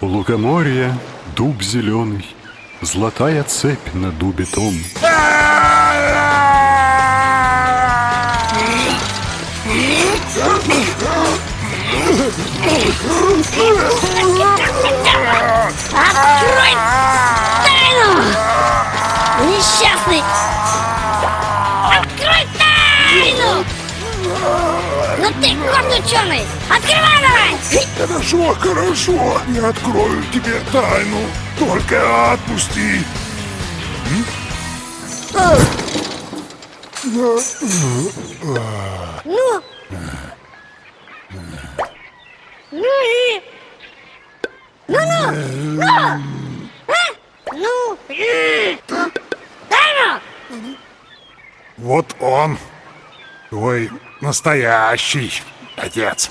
У лукоморья дуб зеленый, Золотая цепь на дубе том. Открой тайну! Несчастный! Открой тайну! Ну ты, горд ученый! Открывай! Хорошо, хорошо, я открою тебе тайну. Только отпусти. Ну? Ну и... Ну-ну! Ну! А? Ну? и- Тайну! Вот он, твой настоящий отец.